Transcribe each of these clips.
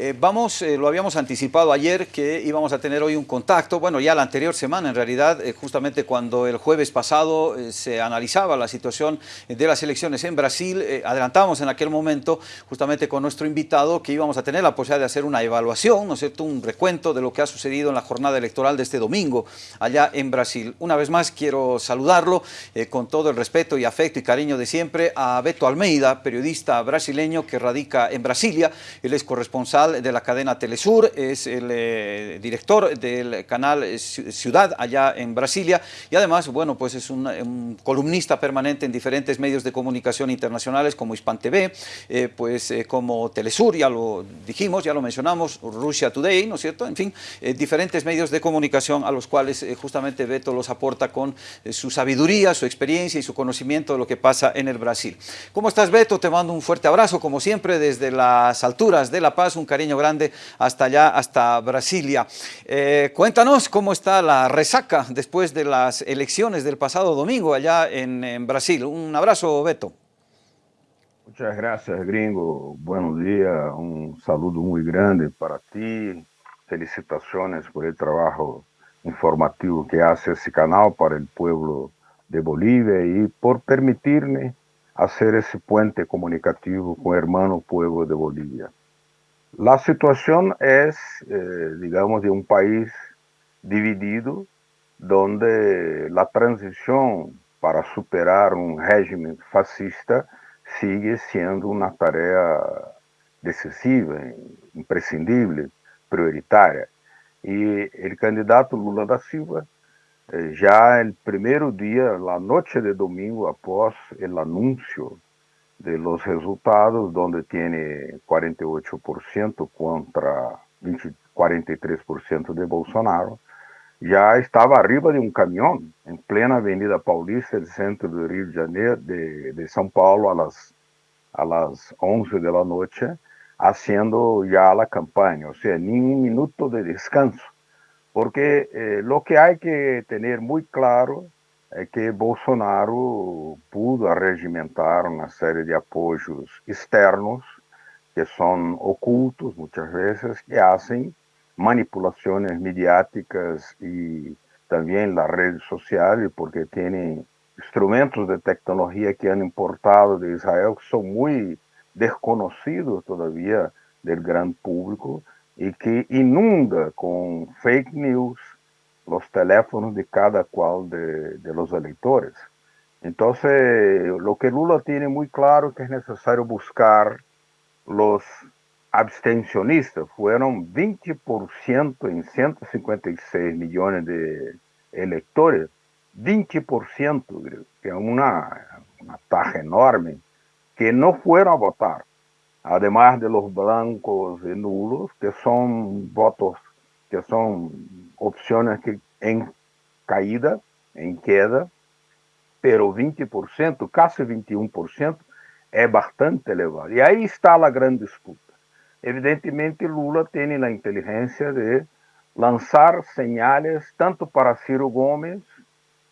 Eh, vamos, eh, lo habíamos anticipado ayer que íbamos a tener hoy un contacto, bueno, ya la anterior semana en realidad, eh, justamente cuando el jueves pasado se analizaba la situación de las elecciones en Brasil, adelantamos en aquel momento justamente con nuestro invitado que íbamos a tener la posibilidad de hacer una evaluación, ¿no es cierto?, un recuento de lo que ha sucedido en la jornada electoral de este domingo allá en Brasil. Una vez más quiero saludarlo con todo el respeto y afecto y cariño de siempre a Beto Almeida, periodista brasileño que radica en Brasilia, él es corresponsal de la cadena Telesur, es el eh, director del canal Ciudad allá en Brasilia y además, bueno, pues es un, columnista permanente en diferentes medios de comunicación internacionales como Hispan TV, eh, pues eh, como Telesur, ya lo dijimos, ya lo mencionamos, Russia Today, ¿no es cierto? En fin, diferentes medios de comunicación a los cuales justamente Beto los aporta con su sabiduría, su experiencia y su conocimiento de lo que pasa en el Brasil. ¿Cómo estás, Beto? Te mando un fuerte abrazo, como siempre, desde las alturas de La Paz, un cariño grande hasta allá, hasta Brasilia. Eh, cuéntanos cómo está la resaca después de las elecciones del pasado domingo allá en, Brasil. Un abrazo, Beto. Muchas gracias, gringo. Buenos días. Un saludo muy grande para ti. Felicitaciones por el trabajo informativo que hace ese canal para el pueblo de Bolivia y por permitirme hacer ese puente comunicativo con el hermano pueblo de Bolivia. La situación es, eh, digamos, de un país dividido, donde la transición para superar un régimen fascista sigue siendo una tarea decisiva, imprescindible, prioritaria. Y el candidato Lula da Silva, eh, ya el primer día, la noche de domingo, após el anuncio de los resultados, donde tiene 48% contra 20, 43% de Bolsonaro, já estava arriba de um caminhão, em plena Avenida Paulista, do centro do Rio de Janeiro, de, de São Paulo, a las, a las 11 da noite, haciendo já a campanha, ou seja, nenhum minuto de descanso. Porque eh, lo que há que ter muito claro é que Bolsonaro pudo arregimentar uma série de apoios externos que são ocultos muitas vezes, que fazem manipulações mediáticas e também nas redes sociais, porque têm instrumentos de tecnologia que han importado de Israel que são muito desconhecidos todavia do grande público e que inunda com fake news, los teléfonos de cada cual de, los electores. Entonces, lo que Lula tiene muy claro que es necesario buscar los abstencionistas. Fueron 20% en 156 millones de electores. 20%, que es una, una taja enorme, que no fueron a votar. Además de los blancos y nulos, que son votos que são opções que em caída, em queda, pero 20%, quase 21%, é bastante elevado. E aí está a grande disputa. Evidentemente, Lula tem a inteligência de lançar señales tanto para Ciro Gomes,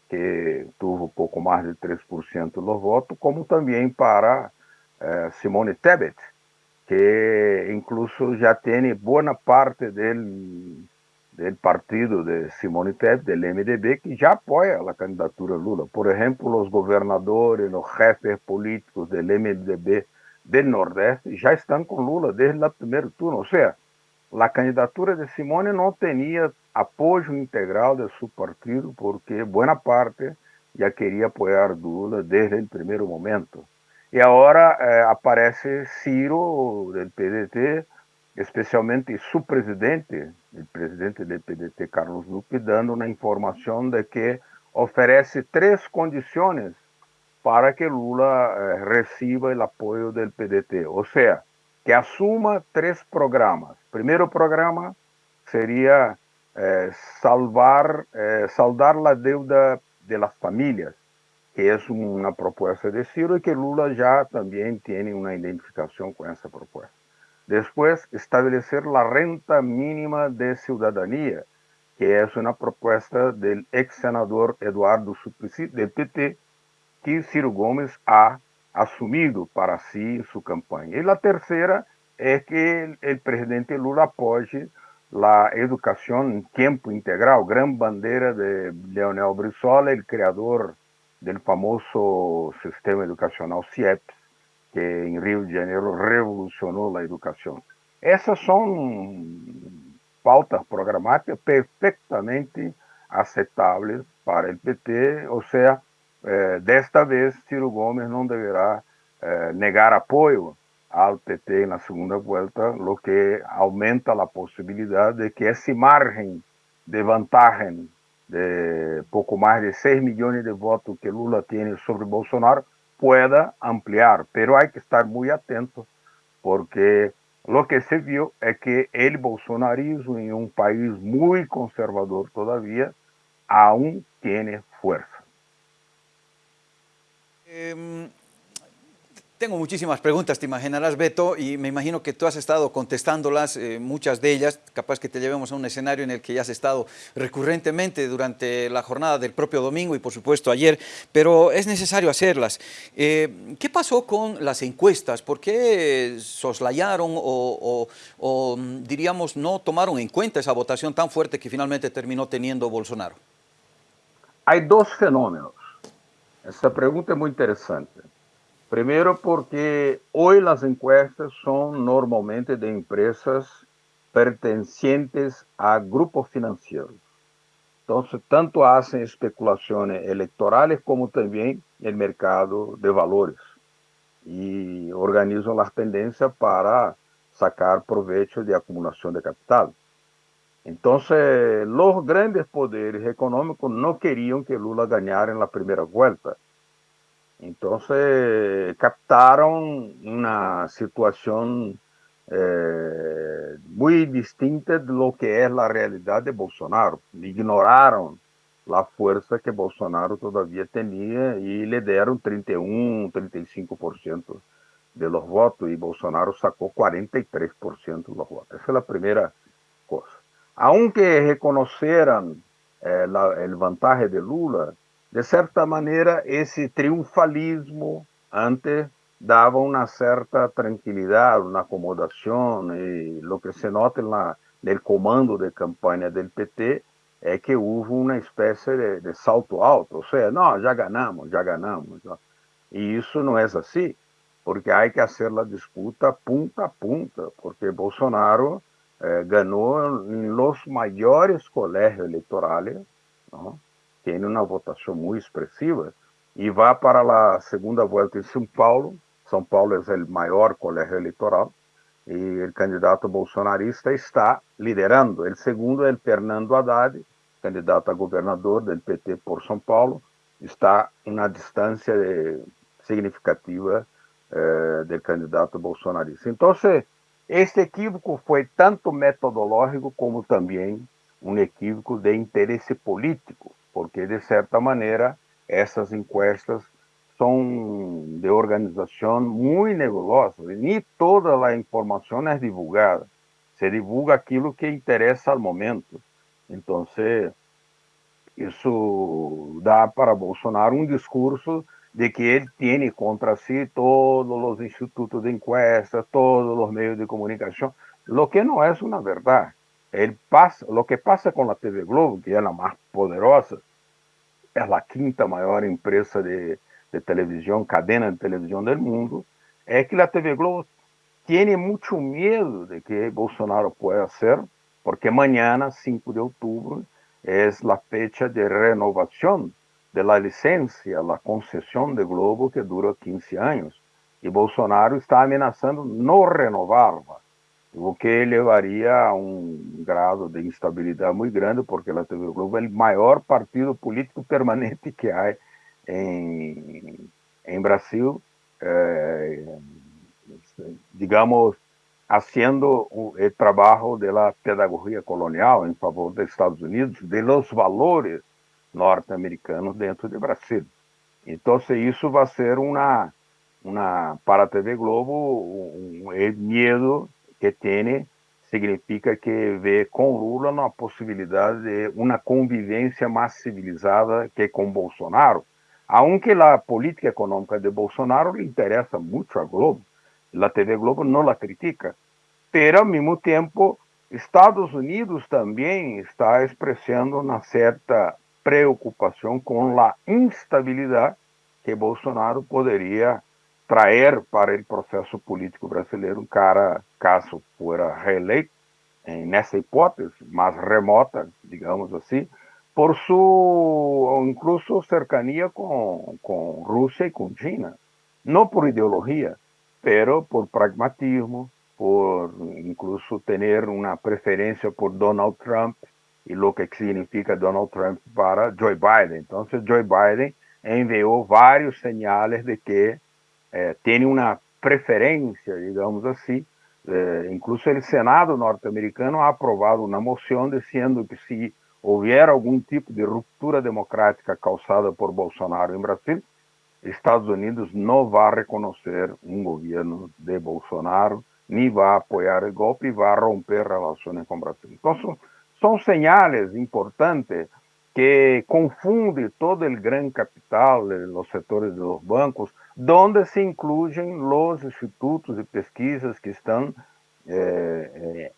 que tuvo pouco mais de 3% dos votos, como também para eh, Simone Tebet, que incluso ya tiene buena parte del, del partido de Simone Tebet, del MDB, que ya apoya la candidatura Lula. Por ejemplo, los gobernadores, los jefes políticos del MDB del Nordeste ya están con Lula desde el primer turno. O sea, la candidatura de Simone no tenía apoyo integral de su partido porque buena parte ya quería apoyar Lula desde el primer momento. E agora é, aparece Ciro, do PDT, especialmente su presidente, o presidente do PDT, Carlos Lupe, dando uma informação de que oferece três condições para que Lula eh, receba o apoio do PDT, ou seja, que assuma três programas. Primeiro programa seria eh, salvar, eh, saldar a deuda de las que é uma proposta de Ciro e que Lula já também tem uma identificação com essa proposta. Depois, estabelecer a renta mínima de cidadania, que é uma proposta do ex-senador Eduardo Suplicy, do PT, que Ciro Gomes ha assumido para si em sua campanha. E a terceira é que o presidente Lula apoie a educação em tempo integral, gran bandeira de Leonel Brizola, o criador do famoso sistema educacional CIEPS, que em Rio de Janeiro revolucionou a educação. Essas são pautas programáticas perfeitamente aceitáveis para o PT, ou seja, eh, desta vez Ciro Gomes não deverá eh, negar apoio ao PT na segunda volta, o que aumenta a possibilidade de que esse margem de vantagem de pouco mais de 6 milhões de votos que Lula tem sobre Bolsonaro pueda ampliar, pero hay que estar muy atento porque lo que se vio es que el bolsonarismo en un país muy conservador todavía aún tiene fuerza. Eh, tengo muchísimas preguntas, te imaginarás, Beto, y me imagino que tú has estado contestándolas, eh, muchas de ellas, capaz que te llevemos a un escenario en el que ya has estado recurrentemente durante la jornada del propio domingo y por supuesto ayer, pero es necesario hacerlas. Eh, ¿Qué pasó con las encuestas? ¿Por qué soslayaron o, o, diríamos, no tomaron en cuenta esa votación tan fuerte que finalmente terminó teniendo Bolsonaro? Hay dos fenómenos. Essa pergunta é muito interessante. Primeiro porque hoje as encuestas são normalmente de empresas pertencentes a grupos financeiros. Então, tanto fazem especulações eleitorais como também no mercado de valores e organizam as tendências para sacar proveito de acumulação de capital. Então, os grandes poderes econômicos não queriam que Lula ganhara na primeira volta. Então, captaram uma situação eh, muito distinta de lo que é a realidade de Bolsonaro. Ignoraram a força que Bolsonaro todavia tinha e lhe deram 31, 35% de los votos e Bolsonaro sacou 43% dos votos. Essa é a primeira coisa aunque reconheceram eh, a vantagem de Lula, de certa maneira esse triunfalismo antes dava uma certa tranquilidade, uma acomodação, e o que se nota na, no comando de campanha do PT é que houve uma espécie de, de salto alto, ou seja, não, já ganhamos, já ganhamos. E isso não é assim, porque há que fazer a disputa punta a punta, porque Bolsonaro eh, ganhou nos maiores colégios eleitorais, ¿no? Tem uma votação muito expressiva, e vai para a segunda volta em São Paulo. São Paulo é o maior colégio eleitoral, e o candidato bolsonarista está liderando. O segundo é o Fernando Haddad, candidato a governador do PT por São Paulo, está uma distância significativa eh, do candidato bolsonarista. Então, este equívoco foi tanto metodológico como também um equívoco de interesse político, porque, de certa maneira, essas encuestas são de organização muito nebulosa e nem toda a informação é divulgada. Se divulga aquilo que interessa ao momento. Então, isso dá para Bolsonaro um discurso de que ele tem contra si todos os institutos de encuesta, todos os meios de comunicação, o que não é uma verdade. Ele passa, o que passa com a TV Globo, que é a mais poderosa, é a quinta maior empresa de, de televisão, cadena de televisão do mundo, é que a TV Globo tem muito medo de que Bolsonaro possa ser, porque amanhã, 5 de outubro, é a fecha de renovação de la la concessão de Globo, que dura 15 anos. E Bolsonaro está ameaçando não renová-la, o que levaria a um grado de instabilidade muito grande, porque a TV Globo é o maior partido político permanente que há em, em Brasil, eh, digamos, haciendo o trabalho da pedagogia colonial em favor dos Estados Unidos, de los valores norte-americanos dentro de Brasil. Então, isso vai ser uma, uma para a TV Globo, um, um medo que tem significa que vê com Lula uma possibilidade de uma convivência mais civilizada que com Bolsonaro. Aunque a política econômica de Bolsonaro lhe interessa muito a Globo, a TV Globo não a critica, pero ao mesmo tempo Estados Unidos também está expressando uma certa preocupação com a instabilidade que Bolsonaro poderia trazer para o processo político brasileiro, cara, caso fora reeleito, nessa hipótese mais remota, digamos assim, por sua incluso cercania com, com Rússia e com China. Não por ideologia, pero por pragmatismo, por incluso ter uma preferência por Donald Trump e o que significa Donald Trump para Joe Biden. Então, Joe Biden enviou vários sinais de que eh, tem uma preferência, digamos assim. Eh, incluso o Senado norte-americano ha aprovado uma moção dizendo que se houver algum tipo de ruptura democrática causada por Bolsonaro em Brasil, Estados Unidos não vai reconhecer um governo de Bolsonaro, nem vai apoiar o golpe e vai romper relações com o Brasil. Então, são, são sinais importantes que confundem todo o grande capital, os setores dos bancos, onde se incluem os institutos de pesquisas que estão eh,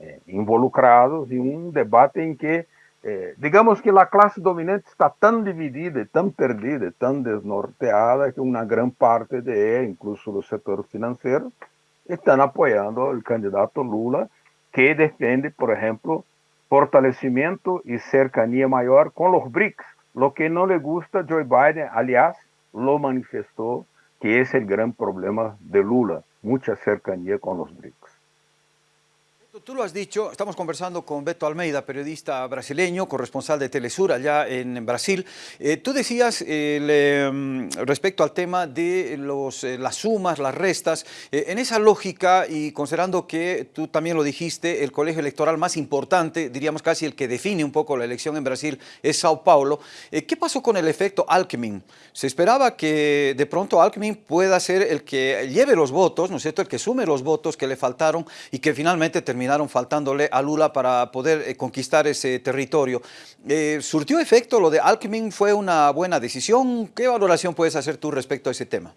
eh, involucrados em um debate em que eh, digamos que a classe dominante está tão dividida, tão perdida, tão desnorteada, que uma grande parte de, incluso do setor financeiro, estão apoiando o candidato Lula, que defende, por exemplo, fortalecimento e cercania maior com os BRICS, lo que não lhe gusta Joe Biden, aliás, lo manifestou que esse é o grande problema de Lula, muita cercania com os BRICS. Tú lo has dicho, estamos conversando con Beto Almeida, periodista brasileño, corresponsal de Telesur allá en Brasil. Eh, tú decías eh, respecto al tema de los, eh, las sumas, las restas, en esa lógica y considerando que tú también lo dijiste, el colegio electoral más importante, diríamos casi el que define un poco la elección en Brasil, es Sao Paulo. ¿Qué pasó con el efecto Alckmin? Se esperaba que de pronto Alckmin pueda ser el que lleve los votos, ¿no es cierto?, el que sume los votos que le faltaron y que finalmente termine terminaron faltándole a Lula para poder eh, conquistar ese territorio. Eh, ¿Surtió efecto lo de Alckmin? ¿Fue una buena decisión? ¿Qué valoración puedes hacer tú respecto a ese tema?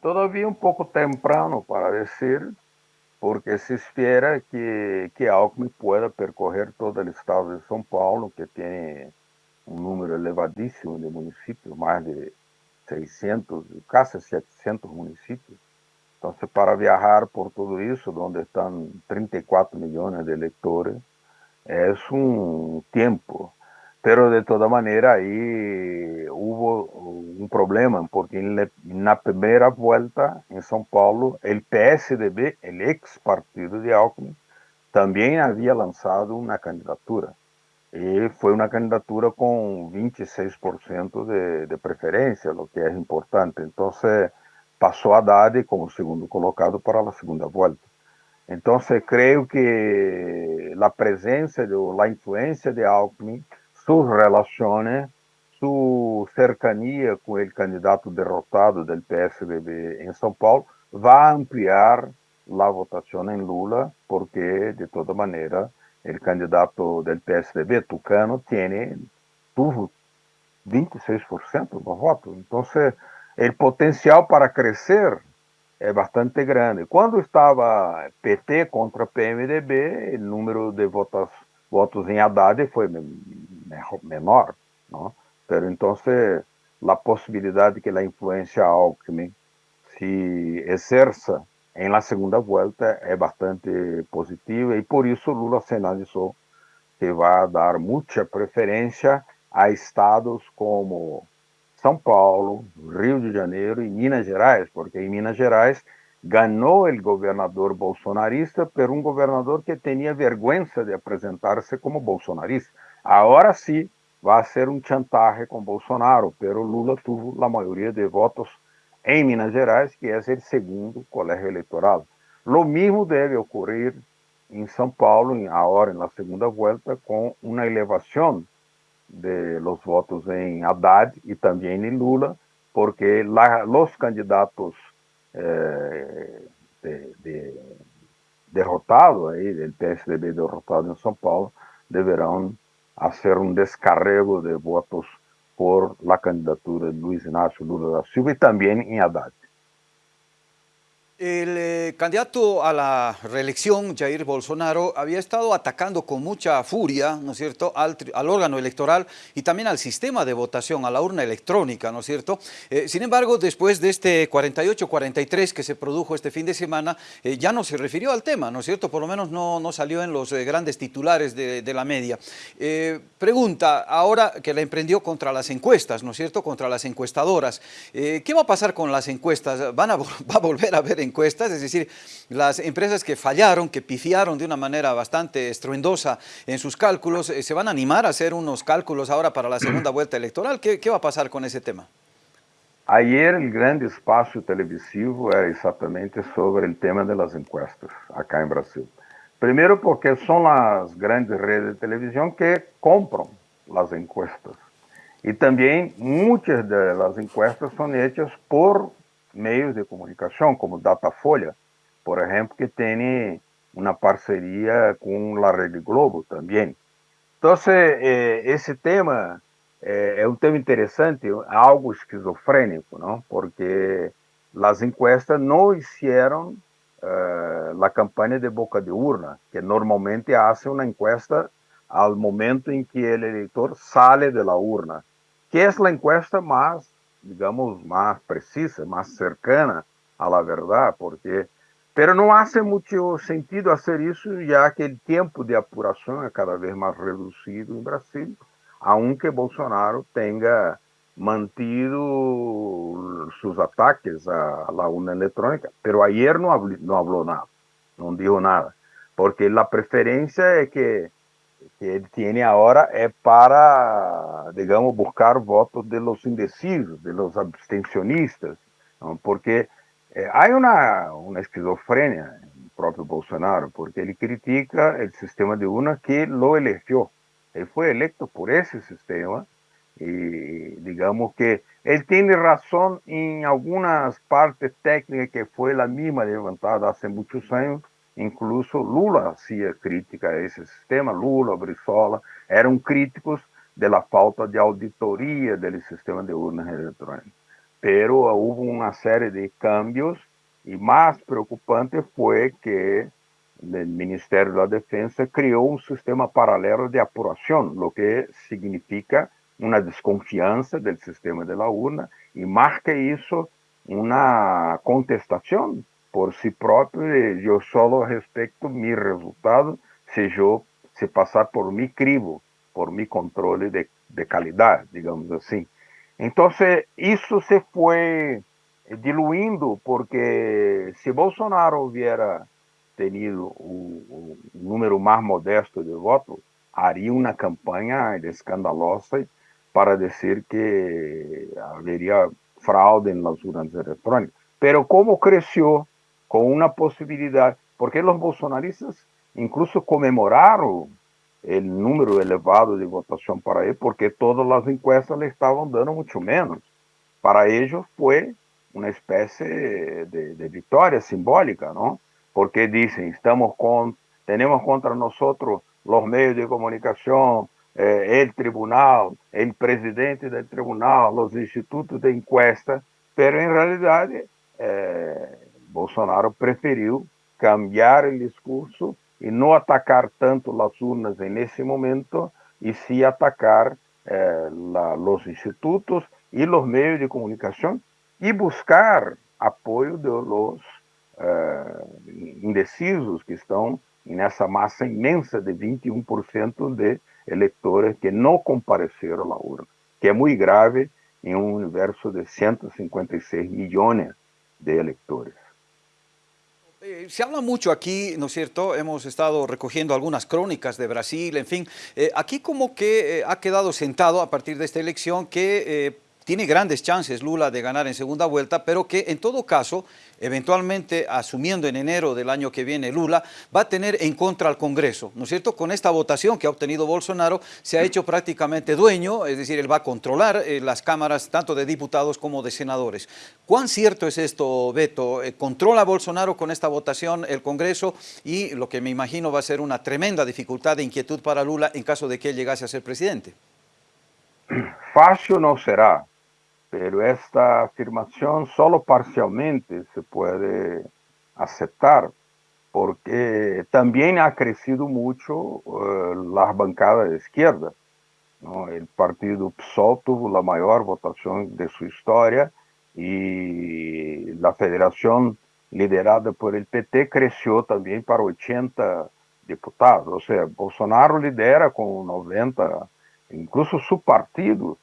Todavía un poco temprano para decir, porque se espera que, que Alckmin pueda percorrer todo el estado de São Paulo, que tiene un número elevadísimo de municipios, más de 600, casi 700 municipios. Então, para viajar por tudo isso, onde estão 34 milhões de eleitores, é um tempo. Pero de toda maneira aí houve um problema, porque na primeira volta em São Paulo, o PSDB, o ex-partido de Alckmin, também havia lançado uma candidatura. E foi uma candidatura com 26% de, de preferência, o que é importante. Então, passou Haddad como segundo colocado para a segunda volta. Então, creio que a presença, a influência de Alckmin, suas relações, sua cercania com o candidato derrotado do PSDB em São Paulo, vai ampliar a votação em Lula, porque, de toda maneira, o candidato do PSDB, Tucano, tem tuvo 26% do voto. Então, o potencial para crescer é bastante grande. Quando estava PT contra PMDB, o número de votos, votos em Haddad foi menor. Não? Pero, então, a possibilidade que a influência Alckmin se exerça em la segunda volta é bastante positiva e por isso Lula sinalizou que vai dar muita preferência a estados como são Paulo, Rio de Janeiro e Minas Gerais, porque em Minas Gerais ganhou o governador bolsonarista por um governador que tinha vergonha de apresentar-se como bolsonarista. Agora sim, vai ser um chantaje com Bolsonaro, pero Lula teve a maioria de votos em Minas Gerais, que é o segundo colégio eleitoral. Lo mesmo deve ocorrer em São Paulo, agora na segunda volta, com uma elevação de los votos en Haddad y también en Lula, porque la, los candidatos eh, de, de, derrotados, PSDB derrotado en São Paulo, deberán hacer un descarrego de votos por la candidatura de Luis Inácio Lula da Silva y también en Haddad. El eh, candidato a la reelección, Jair Bolsonaro, había estado atacando con mucha furia, ¿no es cierto?, al, órgano electoral y también al sistema de votación, a la urna electrónica, ¿no es cierto? Eh, sin embargo, después de este 48-43 que se produjo este fin de semana, eh, ya no se refirió al tema, ¿no es cierto? Por lo menos no, salió en los grandes titulares de, la media. pregunta, ahora que la emprendió contra las encuestas, ¿no es cierto?, contra las encuestadoras, ¿qué va a pasar con las encuestas? ¿Van a, ¿Va a volver a ver encuestas? Encuestas, es decir, las empresas que fallaron, que pifiaron de una manera bastante estruendosa en sus cálculos, eh, ¿se van a animar a hacer unos cálculos ahora para la segunda vuelta electoral? ¿Qué, va a pasar con ese tema? Ayer el grande espaço televisivo era exatamente sobre el tema de las encuestas acá en Brasil. Primero porque son las grandes redes de televisión que compran las encuestas. Y también muchas de las encuestas son hechas por meios de comunicação, como Datafolha, por exemplo, que tem uma parceria com a Rede Globo também. Então, eh, esse tema eh, é um tema interessante, algo esquizofrênico, não? porque as encuestas não fizeram uh, a campanha de boca de urna, que normalmente faz uma encuesta ao momento em que o eleitor sale da urna, que é a encuesta mais digamos, más precisa, más cercana a la verdad, porque pero no hace mucho sentido hacer eso ya que el tiempo de apuración es cada vez más reducido en Brasil, aunque Bolsonaro tenga mantido sus ataques a la urna electrónica, pero ayer no habló nada, no dijo nada, porque la preferencia es que que ele tem agora é para, digamos, buscar votos de los indecisos, de los abstencionistas, porque eh, há uma, uma esquizofrenia no próprio Bolsonaro, porque ele critica o sistema de urna que lo elegeu. Ele foi eleito por esse sistema e, digamos que ele tem razão em algumas partes técnicas que foi a mesma levantada há muitos anos, Incluso Lula hacía crítica a ese sistema, Lula, Brizola, eram críticos de la falta de auditoria del sistema de urnas electrónicas. Pero hubo una serie de cambios y más preocupante fue que el Ministerio de la Defensa creó un sistema paralelo de apuración, lo que significa una desconfianza del sistema de la urna y más que eso, una contestación por si próprio, eu só respeito meu resultado se eu se passar por mi crivo, por mi controle de, de qualidade, digamos assim. Então, isso se foi diluindo, porque se Bolsonaro hubiera tenido o, o número mais modesto de votos, haria uma campanha escandalosa para dizer que haveria fraude nas urnas eletrônicas. Pero como cresceu con una posibilidad, porque los bolsonaristas incluso conmemoraron el número elevado de votación para él, porque todas las encuestas le estaban dando mucho menos. Para ellos fue una especie de, de simbólica, ¿no? Porque dicen, estamos con, tenemos contra nosotros los medios de comunicación, eh, tribunal, el presidente del tribunal, los institutos de encuesta, pero en realidad eh, Bolsonaro preferiu cambiar o discurso e não atacar tanto as urnas nesse momento, e sim atacar eh, os institutos e os meios de comunicação e buscar apoio de los eh, indecisos que estão nessa massa imensa de 21% de eleitores que não compareceram à urna, que é muito grave em um universo de 156 milhões de eleitores. Eh, se habla mucho aquí, ¿no es cierto? Hemos estado recogiendo algunas crónicas de Brasil, en fin. Eh, aquí como que eh, ha quedado sentado a partir de esta elección que tiene grandes chances Lula de ganar en segunda vuelta, pero que en todo caso, eventualmente asumiendo en enero del año que viene Lula, va a tener en contra al Congreso, ¿no es cierto? Con esta votación que ha obtenido Bolsonaro, se ha hecho prácticamente dueño, es decir, él va a controlar eh, las cámaras tanto de diputados como de senadores. ¿Cuán cierto es esto, Beto? Eh, ¿Controla Bolsonaro con esta votación el Congreso y lo que me imagino va a ser una tremenda dificultad de inquietud para Lula en caso de que él llegase a ser presidente? Fácil no será, pero esta afirmación solo parcialmente se puede aceptar, porque también ha crecido mucho uh, la bancada de izquierda. ¿no? El partido PSOL tuvo la mayor votación de su historia y la federación liderada por el PT creció también para 80 diputados. O sea, Bolsonaro lidera con 90, incluso su partido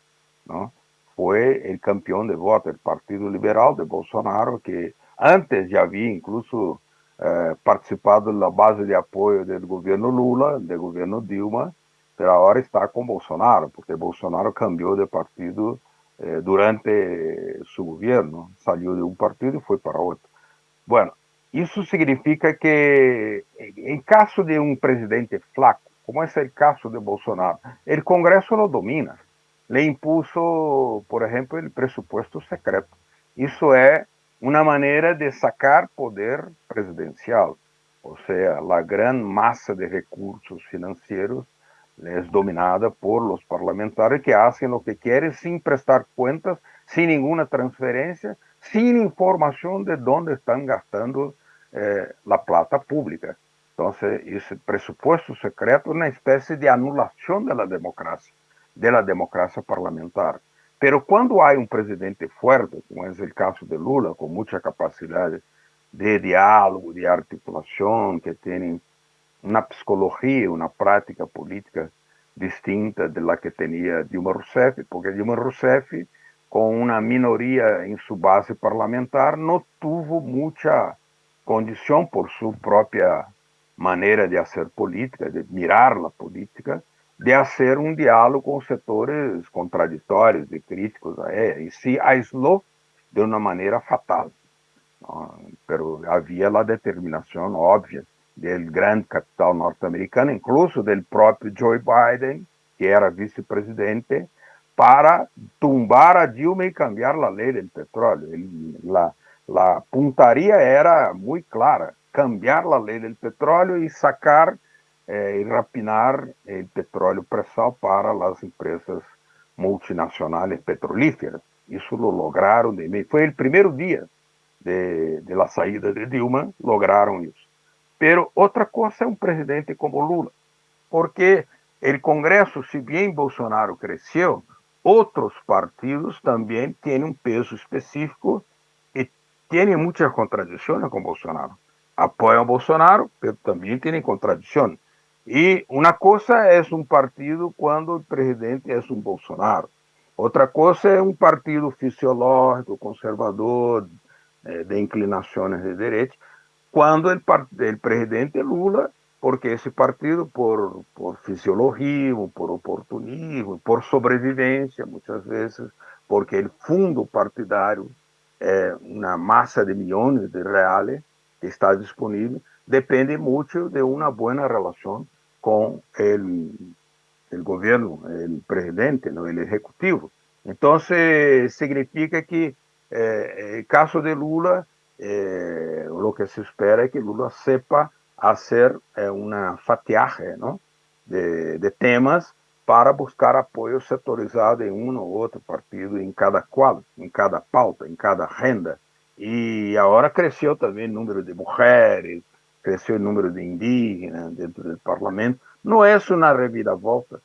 ¿no? Fue el campeón de voto, el Partido Liberal de Bolsonaro, que antes ya había incluso eh, participado la base de apoyo del gobierno Lula, del gobierno Dilma, pero ahora está con Bolsonaro, porque Bolsonaro cambió de partido eh, durante su gobierno, salió de un partido y fue para otro. Bueno, isso significa que, em caso de um presidente flaco, como é o caso de Bolsonaro, o Congresso não domina. Le impuso, por exemplo, o pressuposto secreto. Isso é uma maneira de sacar poder presidencial. Ou seja, a grande massa de recursos financeiros é dominada por los parlamentares que fazem o que querem sem prestar contas, sem nenhuma transferência, sin información de dónde están gastando eh, la plata pública. Entonces, ese presupuesto secreto es una especie de anulación de la democracia, de la democracia parlamentar. Pero cuando hay un presidente fuerte, como es el caso de Lula, con mucha capacidad de diálogo, de articulación, que tiene una psicología, una práctica política distinta de la que tenía Dilma Rousseff, porque Dilma Rousseff com uma minoria em sua base parlamentar, não teve muita condição por sua própria maneira de fazer política, de mirar a política, de fazer um diálogo com setores contraditórios e críticos a ela, e se aislou de uma maneira fatal. Mas havia a determinação óbvia do grande capital norte-americano, incluso do próprio Joe Biden, que era vice-presidente, para tumbar a Dilma y cambiar la ley del petróleo. La puntaría era muy clara, cambiar la ley del petróleo y sacar eh, y rapinar el petróleo presal para las empresas multinacionales petrolíferas. Eso lo lograron, de, fue el primer día de, de la salida de Dilma, lograron eso. Pero otra cosa es un presidente como Lula, porque el Congreso, si bien Bolsonaro creció, outros partidos também têm um peso específico e têm muitas contradições com Bolsonaro. Apoiam Bolsonaro, mas também têm contradições. E uma coisa é um partido quando o presidente é um Bolsonaro. Outra coisa é um partido fisiológico, conservador, eh, de inclinações de direita, quando o presidente Lula porque esse partido, por, por fisiologismo, por oportunismo, por sobrevivência, muitas vezes, porque o fundo partidário é uma massa de milhões de reais que está disponível, depende muito de uma boa com o governo, o presidente, o executivo. Então, significa que, eh, caso de Lula, eh, o que se espera é que Lula sepa hacer eh, una fatiaje ¿no? de, de, temas para buscar apoyo sectorizado en uno u otro partido, en cada cual, en cada pauta, en cada agenda. Y ahora creció también el número de mujeres, creció el número de indígenas dentro del Parlamento. No es una reviravolta,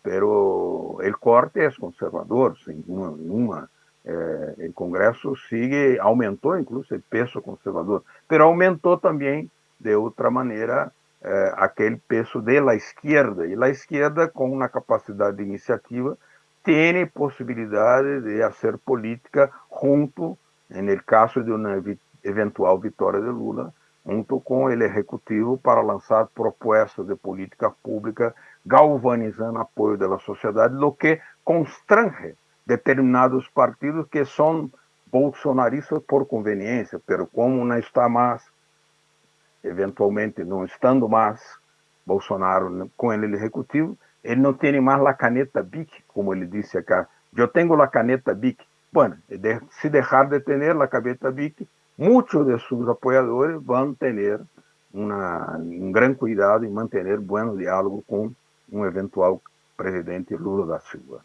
pero el corte es conservador, sin ninguna. Eh, el Congreso sigue, aumentó incluso el peso conservador, pero aumentó también de outra maneira eh, aquele peso de la esquerda. E a esquerda, com uma capacidade de iniciativa, tem possibilidade de fazer política junto, no caso de uma eventual vitória de Lula, junto com o executivo para lançar propostas de política pública, galvanizando apoio da sociedade, o que constrange determinados partidos que são bolsonaristas por conveniência, pero como não está mais eventualmente não estando mais Bolsonaro com ele executivo, ele não tem mais a caneta BIC, como ele disse acá. Eu tenho a caneta BIC. Bueno, se deixar de ter a caneta BIC, muitos de seus apoiadores vão ter uma, um grande cuidado em manter bom diálogo com um eventual presidente Lula da Silva.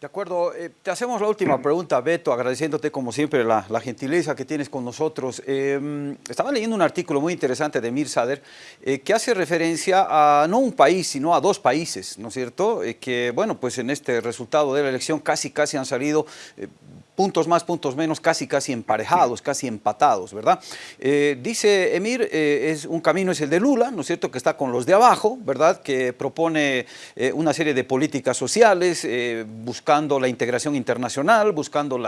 De acuerdo, eh, te hacemos la última pregunta, Beto, agradeciéndote como siempre la, gentileza que tienes con nosotros. Em, estaba leyendo un artículo muy interesante de Mir Sader eh, que hace referencia a no un país, sino a dos países, ¿no es cierto? Eh, que, bueno, pues en este resultado de la elección casi, casi han salido puntos más, puntos menos, casi casi emparejados, casi empatados, ¿verdad? Eh, dice Emir, eh, es, un camino es el de Lula, ¿no es cierto?, que está con los de abajo, ¿verdad?, que propone eh, una serie de políticas sociales, buscando la integración internacional, buscando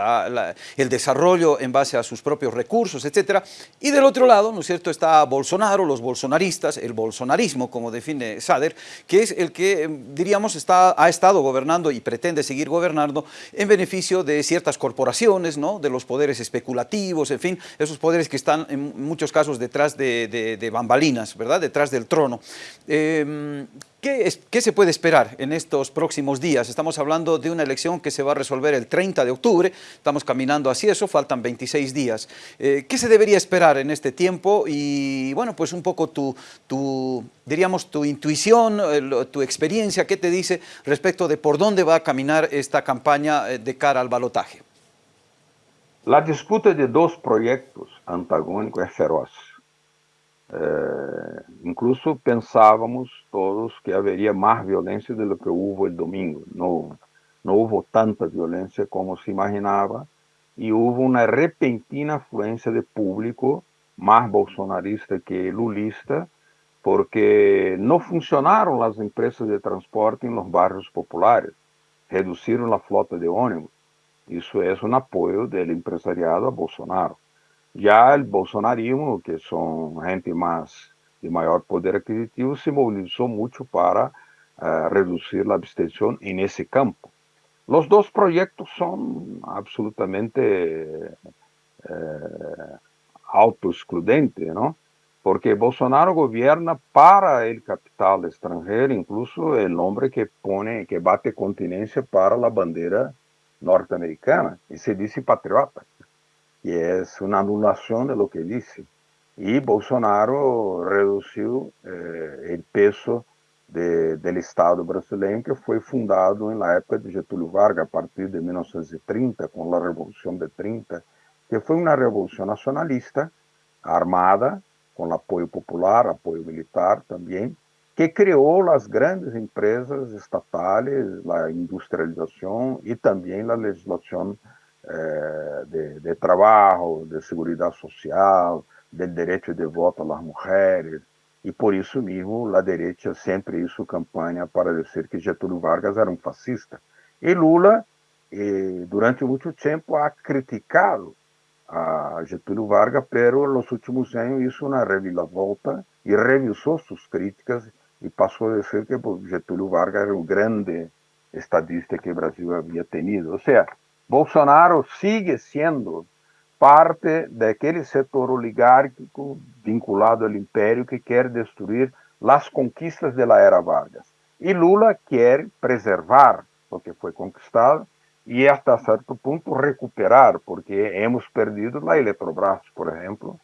el desarrollo en base a sus propios recursos, etcétera. Y del otro lado, ¿no es cierto?, está Bolsonaro, los bolsonaristas, el bolsonarismo, como define Sader, que es el que, diríamos, está, ha estado gobernando y pretende seguir gobernando en beneficio de ciertas corporaciones ¿no? de los poderes especulativos, en fin, esos poderes que están en muchos casos detrás de, bambalinas, ¿verdad? detrás del trono. Em, ¿qué, ¿Qué, se puede esperar en estos próximos días? Estamos hablando de una elección que se va a resolver el 30 de octubre, estamos caminando hacia eso, faltan 26 días. Eh, ¿Qué se debería esperar en este tiempo? Y bueno, pues un poco tu, tu diríamos, tu intuición, tu experiencia, ¿qué te dice respecto de por dónde va a caminar esta campaña eh, de cara al balotaje? La disputa de dos proyectos antagónicos es feroz. Eh, incluso pensábamos todos que habería más violencia de lo que hubo el domingo. No, no hubo tanta violencia como se imaginaba y hubo una repentina afluencia de público más bolsonarista que lulista porque no funcionaron las empresas de transporte en los barrios populares, reducieron la flota de ónibus, isso é um apoio do empresariado a Bolsonaro. Já o bolsonarismo, que são gente mais de maior poder aquisitivo, se mobilizou muito para uh, reduzir a abstenção nesse campo. Os dois projetos são absolutamente uh, autoexcludentes? Porque Bolsonaro governa para o capital estrangeiro, incluso o homem que pone, que bate continência para a bandeira norte-americana y se dice patriota, y es una anulación de lo que dice. Y Bolsonaro redució eh, el peso de, del Estado brasileño que fue fundado en la época de Getúlio Vargas, a partir de 1930, con la Revolución de 30, que fue una revolución nacionalista, armada, con apoyo popular, apoyo militar también, que criou as grandes empresas estatais, a industrialização e também a legislação eh, de, de trabalho, de segurança social, do direito de voto às mulheres. E por isso mesmo, a direita sempre hizo campanha para dizer que Getúlio Vargas era um fascista. E Lula, eh, durante muito tempo, ha criticado a Getúlio Vargas, pero nos últimos anos hizo uma reviravolta e revisou suas críticas e passou a dizer que Getúlio Vargas era o grande estadista que o Brasil havia tenido. Ou seja, Bolsonaro sigue sendo parte daquele setor oligárquico vinculado ao império que quer destruir as conquistas da era Vargas. E Lula quer preservar o que foi conquistado e, até certo ponto, recuperar, porque hemos perdido a Eletrobras, por exemplo,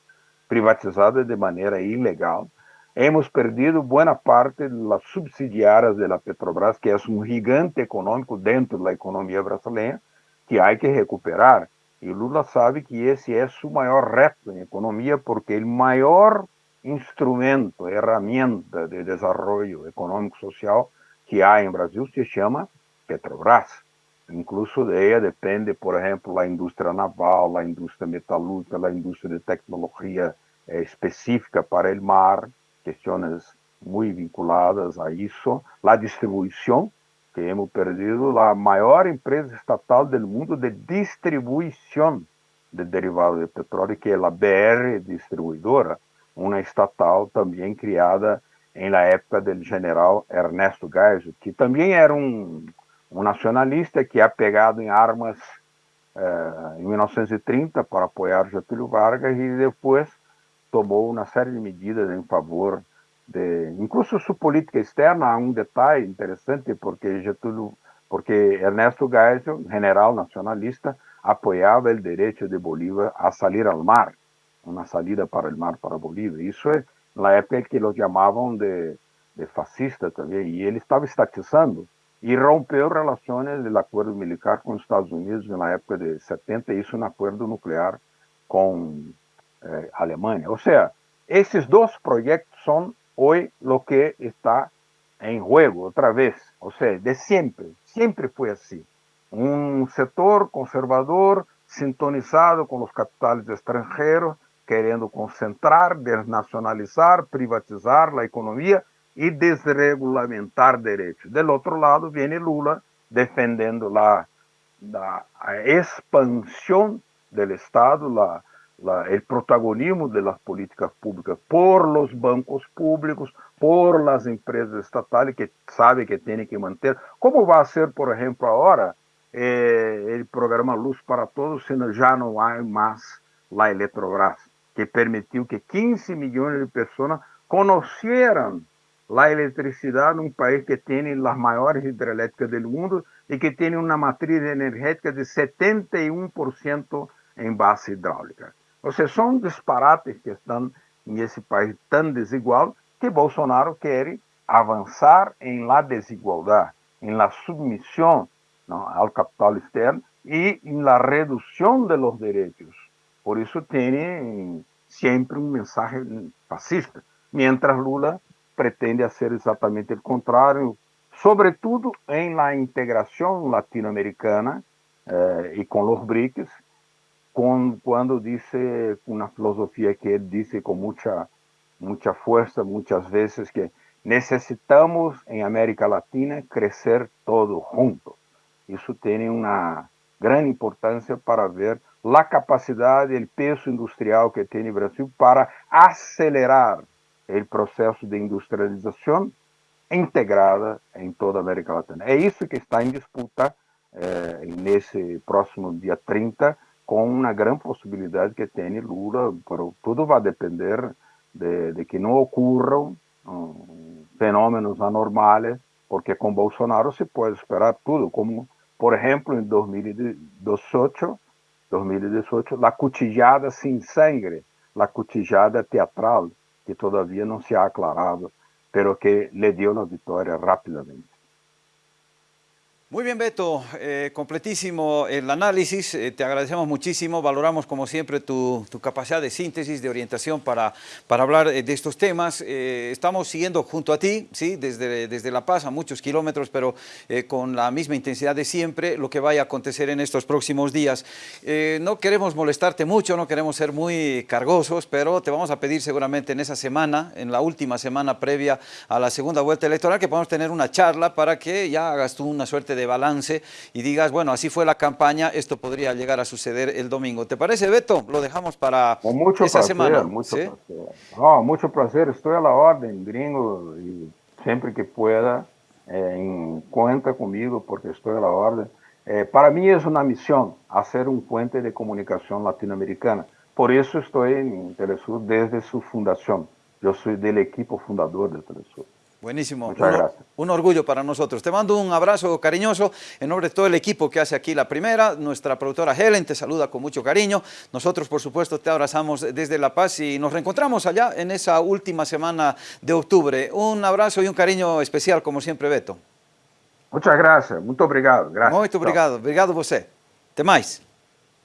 privatizada de maneira ilegal, hemos perdido buena parte de las subsidiarias de la Petrobras, que es un gigante económico dentro de la economía brasileña, que hay que recuperar. Y Lula sabe que ese es su mayor reto en economía, porque el mayor instrumento, herramienta de desarrollo económico-social que hay en Brasil se llama Petrobras. Incluso de ella depende, por ejemplo, la industria naval, la industria metalúrgica, la industria de tecnología eh, específica para el mar, questões muito vinculadas a isso, a distribuição, que hemos perdido a maior empresa estatal do mundo de distribuição de derivados de petróleo, que é a BR Distribuidora, uma estatal também criada em la época do general Ernesto Geisel, que também era um, um nacionalista que é pegado em armas eh, em 1930 para apoiar Getúlio Vargas e depois tomou uma série de medidas em favor de, incluso sua política externa, há um detalhe interessante porque Getúlio, porque Ernesto Geisel, general nacionalista, apoiava o direito de Bolívar a sair ao mar, uma saída para o mar para Bolívia. Isso é na época que eles chamavam de, de fascista também, e ele estava estatizando e rompeu relações do acordo militar com os Estados Unidos na época de 70, isso no acordo nuclear com eh, a Alemanha. Ou seja, esses dois projetos são hoje o que está em jogo, outra vez. Ou seja, de sempre, sempre foi assim. Um setor conservador sintonizado com os capitais estrangeiros, querendo concentrar, desnacionalizar, privatizar a economia e desregulamentar direitos. Do outro lado, vem Lula defendendo a, a expansão do Estado, la, la, o protagonismo das políticas públicas por los bancos públicos, por las empresas estatais que sabem que têm que manter. Como vai ser, por exemplo, agora, eh, o programa Luz para Todos, se já não há mais a Eletrobras, que permitiu que 15 milhões de pessoas conheceram a eletricidade num país que tem as maiores hidrelétricas do mundo e que tem uma matriz energética de 71% em base hidráulica. Ou seja, são disparates que estão nesse país tão desigual que Bolsonaro quer avançar em la desigualdade, em la submissão não, ao capital externo e em la redução de los direitos. Por isso tem sempre um mensagem fascista, mientras Lula pretende ser exatamente o contrário, sobretudo em la integração latino-americana eh, e com os BRICS, com, quando disse uma filosofia que ele disse com muita muita força muitas vezes que necessitamos em América Latina crescer todos juntos. Isso tem uma grande importância para ver a capacidade e o peso industrial que o Brasil para acelerar o processo de industrialização integrada em toda a América Latina. É isso que está em disputa eh, nesse próximo dia 30, com uma grande possibilidade que tem Lula, pero tudo vai depender de, de que não ocorram fenômenos anormais, porque com Bolsonaro se pode esperar tudo, como, por exemplo, em 2018, 2018 a cutijada sem sangue, a cutijada teatral, que todavia não se ha aclarado, pero que le dio la vitória rapidamente. Muy bien, Beto, eh, completísimo el análisis, eh, te agradecemos muchísimo, valoramos como siempre tu, capacidad de síntesis, de orientación para, para hablar eh, de estos temas. Estamos siguiendo junto a ti, ¿sí? desde, desde La Paz a muchos kilómetros, pero con la misma intensidad de siempre, lo que vaya a acontecer en estos próximos días. No queremos molestarte mucho, no queremos ser muy cargosos, pero te vamos a pedir seguramente en esa semana, en la última semana previa a la segunda vuelta electoral, que podamos tener una charla para que ya hagas tú una suerte de de balance y digas, bueno, así fue la campaña, esto podría llegar a suceder el domingo. ¿Te parece, Beto? Lo dejamos para Con mucho esa placer, semana. Mucho, ¿sí? placer. Oh, mucho placer, estoy a la orden, gringo, y siempre que pueda, eh, en, cuenta conmigo porque estoy a la orden. Eh, para mí es una misión hacer un puente de comunicación latinoamericana. Por eso estoy en Telesur desde su fundación. Yo soy del equipo fundador de Telesur. Buenísimo. Un orgullo para nosotros. Te mando un abrazo cariñoso en nombre de todo el equipo que hace aquí la primera. Nuestra productora Helen te saluda con mucho cariño. Nosotros, por supuesto, te abrazamos desde La Paz y nos reencontramos allá en esa última semana de octubre. Un abrazo y un cariño especial, como siempre, Beto. Muchas gracias. Muito obrigado. Gracias. Muito obrigado. Obrigado você. Até mais.